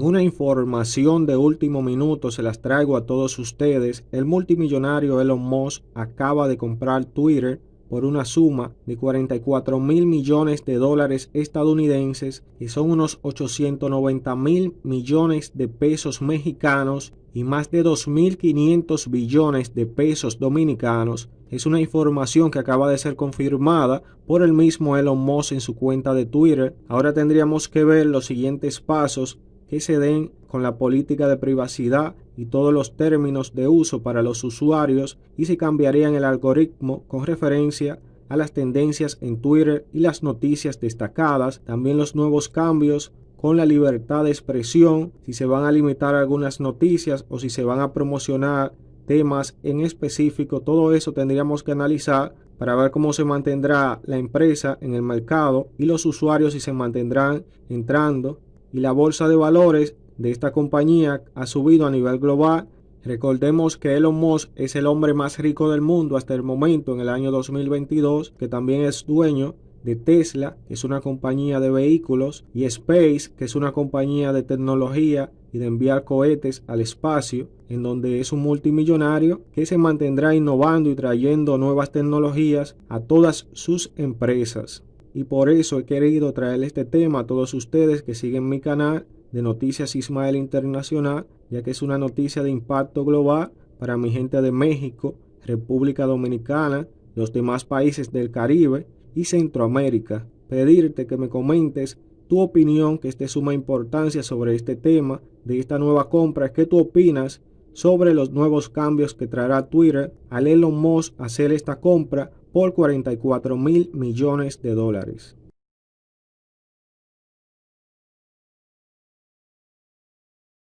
una información de último minuto se las traigo a todos ustedes. El multimillonario Elon Musk acaba de comprar Twitter por una suma de 44 mil millones de dólares estadounidenses, que son unos 890 mil millones de pesos mexicanos y más de 2.500 billones de pesos dominicanos. Es una información que acaba de ser confirmada por el mismo Elon Musk en su cuenta de Twitter. Ahora tendríamos que ver los siguientes pasos que se den con la política de privacidad y todos los términos de uso para los usuarios y si cambiarían el algoritmo con referencia a las tendencias en Twitter y las noticias destacadas, también los nuevos cambios con la libertad de expresión, si se van a limitar algunas noticias o si se van a promocionar temas en específico, todo eso tendríamos que analizar para ver cómo se mantendrá la empresa en el mercado y los usuarios si se mantendrán entrando y la bolsa de valores de esta compañía ha subido a nivel global. Recordemos que Elon Musk es el hombre más rico del mundo hasta el momento en el año 2022, que también es dueño de Tesla, que es una compañía de vehículos, y Space, que es una compañía de tecnología y de enviar cohetes al espacio, en donde es un multimillonario que se mantendrá innovando y trayendo nuevas tecnologías a todas sus empresas y por eso he querido traer este tema a todos ustedes que siguen mi canal de Noticias Ismael Internacional, ya que es una noticia de impacto global para mi gente de México, República Dominicana, los demás países del Caribe y Centroamérica. Pedirte que me comentes tu opinión, que es de suma importancia sobre este tema, de esta nueva compra, ¿qué tú opinas sobre los nuevos cambios que traerá Twitter al Elon Musk hacer esta compra por 44 mil millones de dólares.